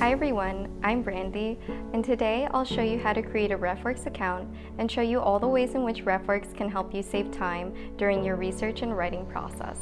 Hi everyone, I'm Brandy, and today I'll show you how to create a RefWorks account and show you all the ways in which RefWorks can help you save time during your research and writing process.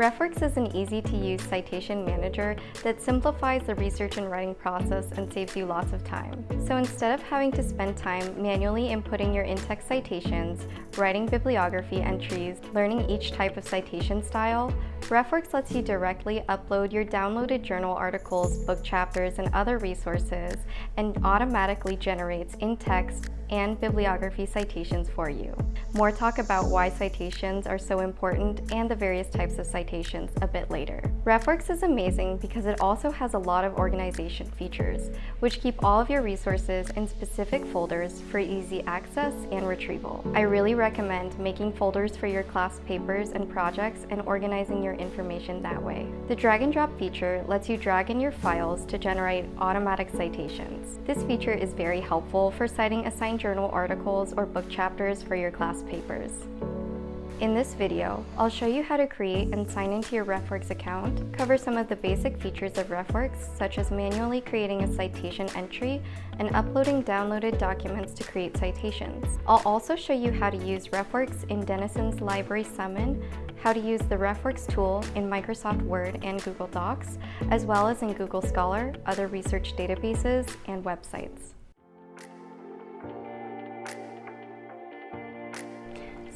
RefWorks is an easy-to-use citation manager that simplifies the research and writing process and saves you lots of time. So instead of having to spend time manually inputting your in-text citations, writing bibliography entries, learning each type of citation style, RefWorks lets you directly upload your downloaded journal articles, book chapters, and other resources, and automatically generates in-text and bibliography citations for you. More talk about why citations are so important and the various types of citations a bit later. RefWorks is amazing because it also has a lot of organization features, which keep all of your resources in specific folders for easy access and retrieval. I really recommend making folders for your class papers and projects and organizing your information that way. The drag and drop feature lets you drag in your files to generate automatic citations. This feature is very helpful for citing assigned journal articles or book chapters for your class papers. In this video, I'll show you how to create and sign into your RefWorks account, cover some of the basic features of RefWorks, such as manually creating a citation entry and uploading downloaded documents to create citations. I'll also show you how to use RefWorks in Denison's Library Summon, how to use the RefWorks tool in Microsoft Word and Google Docs, as well as in Google Scholar, other research databases, and websites.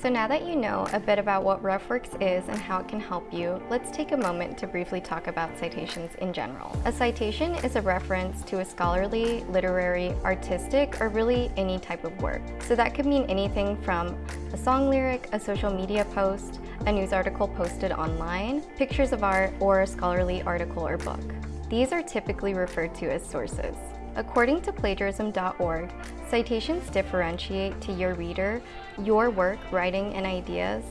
So now that you know a bit about what RefWorks is and how it can help you, let's take a moment to briefly talk about citations in general. A citation is a reference to a scholarly, literary, artistic, or really any type of work. So that could mean anything from a song lyric, a social media post, a news article posted online, pictures of art, or a scholarly article or book. These are typically referred to as sources. According to plagiarism.org, citations differentiate to your reader your work, writing, and ideas,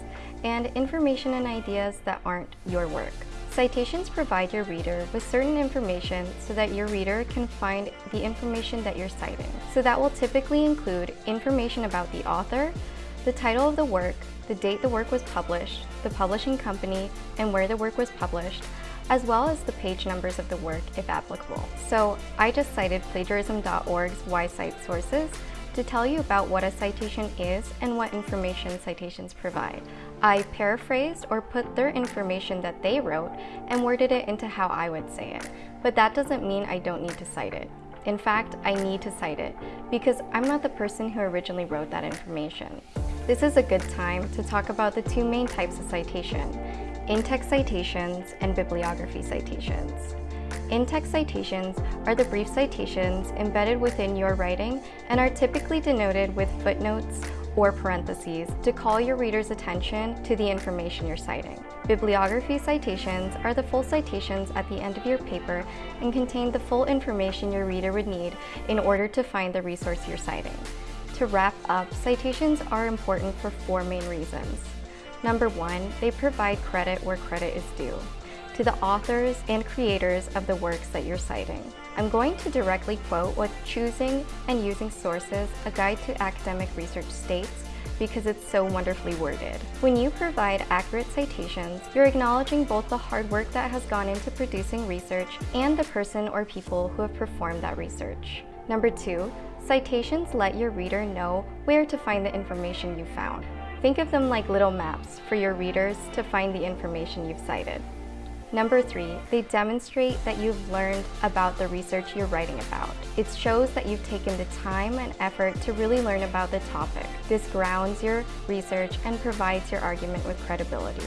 and information and ideas that aren't your work. Citations provide your reader with certain information so that your reader can find the information that you're citing. So that will typically include information about the author, the title of the work, the date the work was published, the publishing company, and where the work was published, as well as the page numbers of the work if applicable. So I just cited plagiarism.org's Why Cite Sources to tell you about what a citation is and what information citations provide. I paraphrased or put their information that they wrote and worded it into how I would say it, but that doesn't mean I don't need to cite it. In fact, I need to cite it because I'm not the person who originally wrote that information. This is a good time to talk about the two main types of citation, in-text citations and bibliography citations. In-text citations are the brief citations embedded within your writing and are typically denoted with footnotes or parentheses to call your reader's attention to the information you're citing. Bibliography citations are the full citations at the end of your paper and contain the full information your reader would need in order to find the resource you're citing. To wrap up, citations are important for four main reasons. Number one, they provide credit where credit is due to the authors and creators of the works that you're citing. I'm going to directly quote what Choosing and Using Sources, a guide to academic research states, because it's so wonderfully worded. When you provide accurate citations, you're acknowledging both the hard work that has gone into producing research and the person or people who have performed that research. Number two, citations let your reader know where to find the information you found. Think of them like little maps for your readers to find the information you've cited. Number three, they demonstrate that you've learned about the research you're writing about. It shows that you've taken the time and effort to really learn about the topic. This grounds your research and provides your argument with credibility.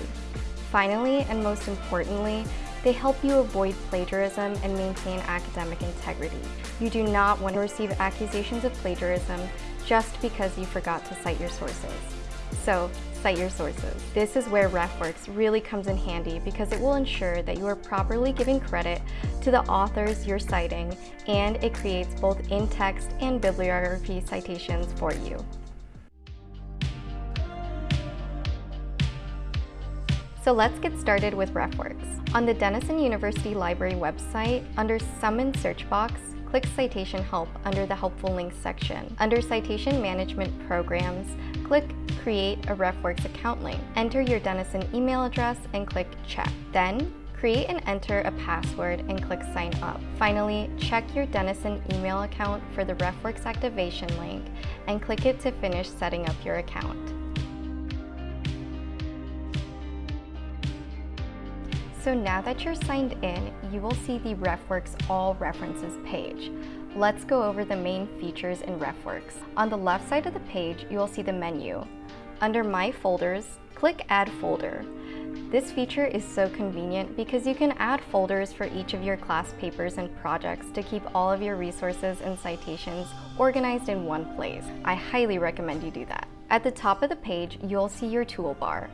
Finally, and most importantly, they help you avoid plagiarism and maintain academic integrity. You do not want to receive accusations of plagiarism just because you forgot to cite your sources. So cite your sources. This is where RefWorks really comes in handy because it will ensure that you are properly giving credit to the authors you're citing and it creates both in-text and bibliography citations for you. So let's get started with RefWorks. On the Denison University Library website, under Summon search box, click Citation Help under the Helpful Links section. Under Citation Management Programs, click create a RefWorks account link. Enter your Denison email address and click check. Then, create and enter a password and click sign up. Finally, check your Denison email account for the RefWorks activation link and click it to finish setting up your account. So now that you're signed in, you will see the RefWorks All References page. Let's go over the main features in RefWorks. On the left side of the page, you will see the menu. Under My Folders, click Add Folder. This feature is so convenient because you can add folders for each of your class papers and projects to keep all of your resources and citations organized in one place. I highly recommend you do that. At the top of the page, you'll see your toolbar.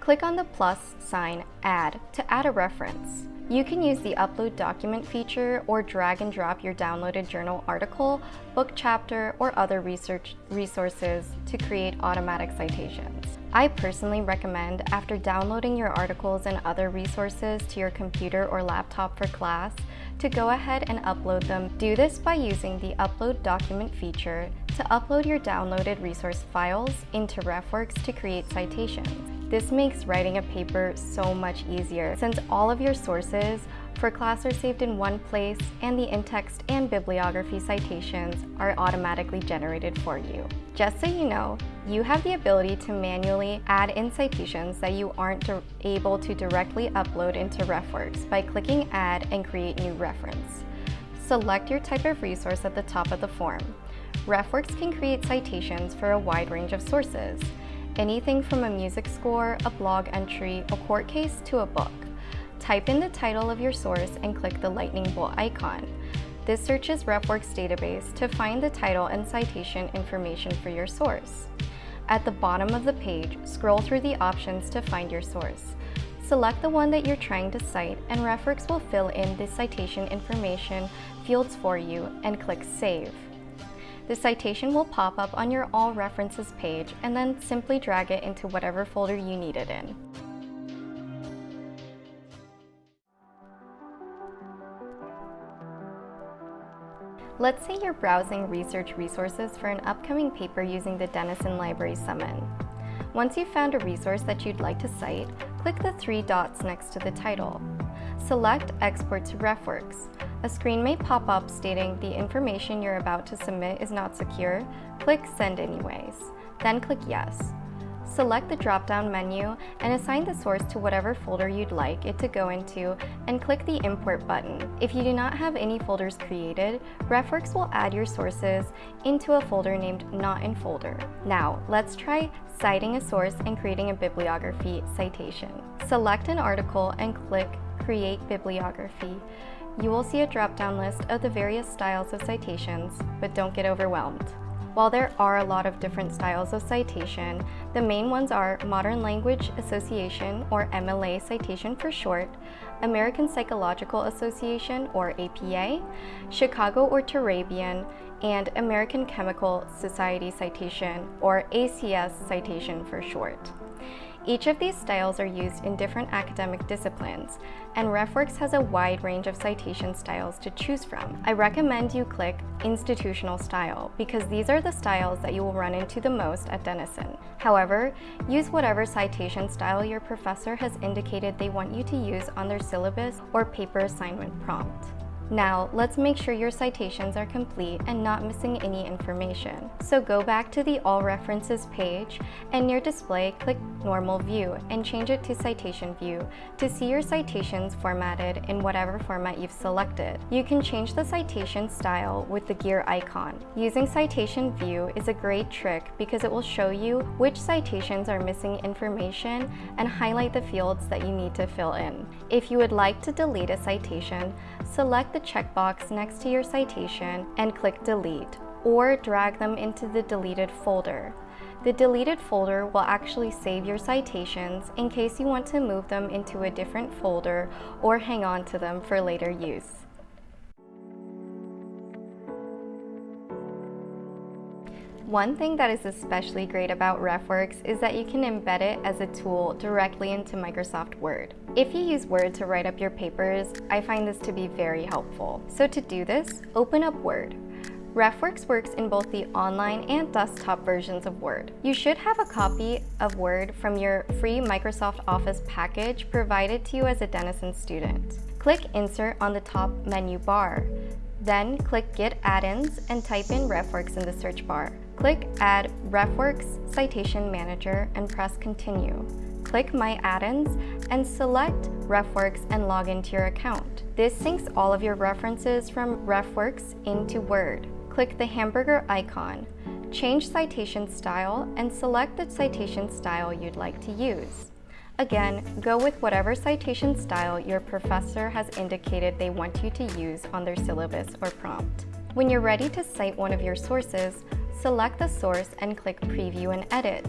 Click on the plus sign Add to add a reference. You can use the Upload Document feature or drag and drop your downloaded journal article, book chapter, or other research resources to create automatic citations. I personally recommend, after downloading your articles and other resources to your computer or laptop for class, to go ahead and upload them. Do this by using the Upload Document feature to upload your downloaded resource files into RefWorks to create citations. This makes writing a paper so much easier since all of your sources for class are saved in one place and the in-text and bibliography citations are automatically generated for you. Just so you know, you have the ability to manually add in citations that you aren't able to directly upload into RefWorks by clicking Add and Create New Reference. Select your type of resource at the top of the form. RefWorks can create citations for a wide range of sources, anything from a music score, a blog entry, a court case, to a book. Type in the title of your source and click the lightning bolt icon. This searches RefWorks database to find the title and citation information for your source. At the bottom of the page, scroll through the options to find your source. Select the one that you're trying to cite and RefWorks will fill in the citation information fields for you and click Save. The citation will pop up on your All References page and then simply drag it into whatever folder you need it in. Let's say you're browsing research resources for an upcoming paper using the Denison Library Summon. Once you've found a resource that you'd like to cite, click the three dots next to the title. Select Export to RefWorks. A screen may pop up stating the information you're about to submit is not secure. Click Send anyways. Then click Yes. Select the drop-down menu and assign the source to whatever folder you'd like it to go into and click the Import button. If you do not have any folders created, RefWorks will add your sources into a folder named Not in Folder. Now, let's try citing a source and creating a bibliography citation. Select an article and click Create Bibliography you will see a drop-down list of the various styles of citations, but don't get overwhelmed. While there are a lot of different styles of citation, the main ones are Modern Language Association, or MLA citation for short, American Psychological Association, or APA, Chicago or Turabian, and American Chemical Society citation, or ACS citation for short. Each of these styles are used in different academic disciplines, and RefWorks has a wide range of citation styles to choose from. I recommend you click Institutional Style because these are the styles that you will run into the most at Denison. However, use whatever citation style your professor has indicated they want you to use on their syllabus or paper assignment prompt. Now, let's make sure your citations are complete and not missing any information. So go back to the All References page and near Display, click Normal View and change it to Citation View to see your citations formatted in whatever format you've selected. You can change the citation style with the gear icon. Using Citation View is a great trick because it will show you which citations are missing information and highlight the fields that you need to fill in. If you would like to delete a citation, select the checkbox next to your citation and click Delete, or drag them into the deleted folder. The deleted folder will actually save your citations in case you want to move them into a different folder or hang on to them for later use. One thing that is especially great about RefWorks is that you can embed it as a tool directly into Microsoft Word. If you use Word to write up your papers, I find this to be very helpful. So to do this, open up Word. RefWorks works in both the online and desktop versions of Word. You should have a copy of Word from your free Microsoft Office package provided to you as a Denison student. Click Insert on the top menu bar. Then click Get Add-ins and type in RefWorks in the search bar. Click Add RefWorks Citation Manager and press Continue. Click My Add-ins and select RefWorks and log into your account. This syncs all of your references from RefWorks into Word. Click the hamburger icon, change citation style, and select the citation style you'd like to use. Again, go with whatever citation style your professor has indicated they want you to use on their syllabus or prompt. When you're ready to cite one of your sources, select the source and click Preview and Edit.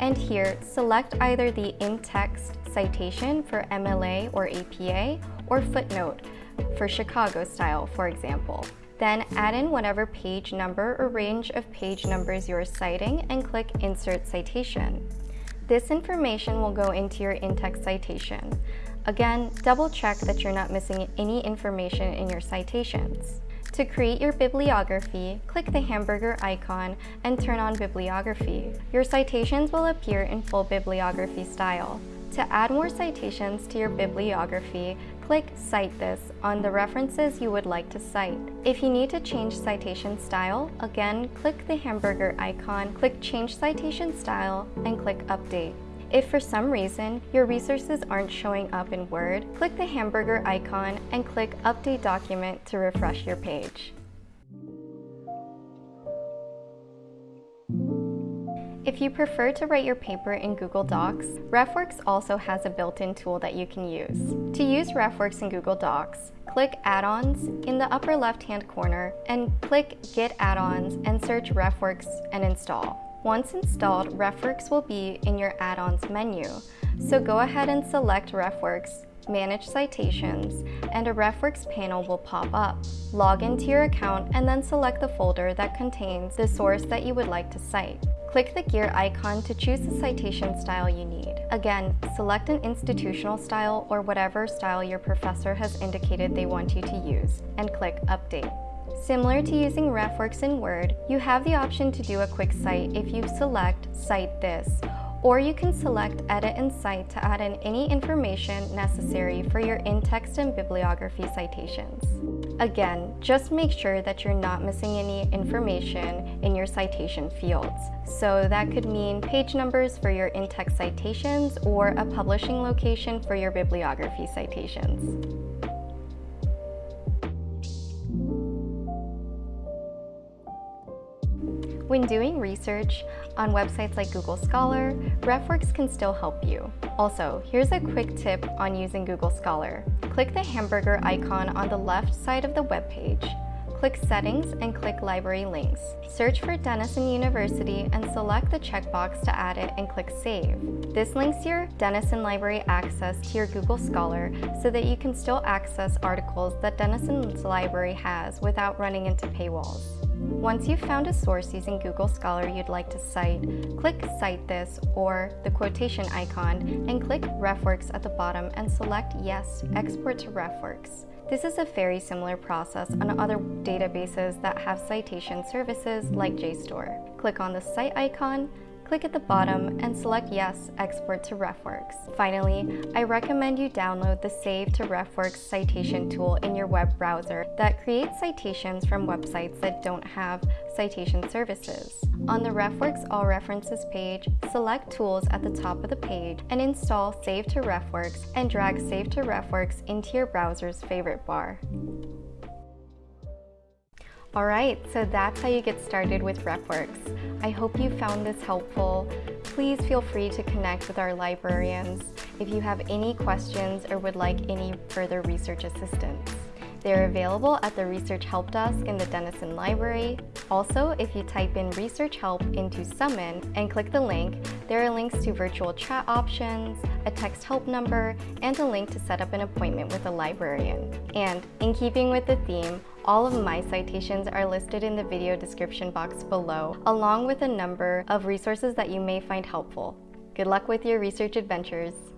And here, select either the in-text citation for MLA or APA or footnote for Chicago style, for example. Then add in whatever page number or range of page numbers you're citing and click Insert Citation. This information will go into your in-text citation. Again, double check that you're not missing any information in your citations. To create your bibliography, click the hamburger icon and turn on bibliography. Your citations will appear in full bibliography style. To add more citations to your bibliography, click Cite This on the references you would like to cite. If you need to change citation style, again, click the hamburger icon, click Change Citation Style, and click Update. If for some reason your resources aren't showing up in Word, click the hamburger icon and click Update Document to refresh your page. If you prefer to write your paper in Google Docs, RefWorks also has a built-in tool that you can use. To use RefWorks in Google Docs, click Add-ons in the upper left-hand corner and click Get Add-ons and search RefWorks and install. Once installed, RefWorks will be in your Add-ons menu, so go ahead and select RefWorks Manage Citations, and a RefWorks panel will pop up. Log into your account and then select the folder that contains the source that you would like to cite. Click the gear icon to choose the citation style you need. Again, select an institutional style or whatever style your professor has indicated they want you to use, and click Update. Similar to using RefWorks in Word, you have the option to do a quick cite if you select Cite This, or you can select Edit and Cite to add in any information necessary for your in-text and bibliography citations. Again, just make sure that you're not missing any information in your citation fields. So that could mean page numbers for your in-text citations or a publishing location for your bibliography citations. When doing research on websites like Google Scholar, RefWorks can still help you. Also, here's a quick tip on using Google Scholar. Click the hamburger icon on the left side of the web page. Click Settings and click Library Links. Search for Denison University and select the checkbox to add it and click Save. This links your Denison Library access to your Google Scholar so that you can still access articles that Denison's library has without running into paywalls. Once you've found a source using Google Scholar you'd like to cite, click Cite This or the quotation icon and click RefWorks at the bottom and select Yes, Export to RefWorks. This is a very similar process on other databases that have citation services like JSTOR. Click on the Cite icon, click at the bottom and select Yes, Export to RefWorks. Finally, I recommend you download the Save to RefWorks citation tool in your web browser that creates citations from websites that don't have citation services. On the RefWorks All References page, select Tools at the top of the page and install Save to RefWorks and drag Save to RefWorks into your browser's favorite bar. Alright, so that's how you get started with RefWorks. I hope you found this helpful. Please feel free to connect with our librarians if you have any questions or would like any further research assistance. They're available at the Research Help Desk in the Denison Library. Also, if you type in Research Help into Summon and click the link, there are links to virtual chat options, a text help number, and a link to set up an appointment with a librarian. And in keeping with the theme, all of my citations are listed in the video description box below, along with a number of resources that you may find helpful. Good luck with your research adventures!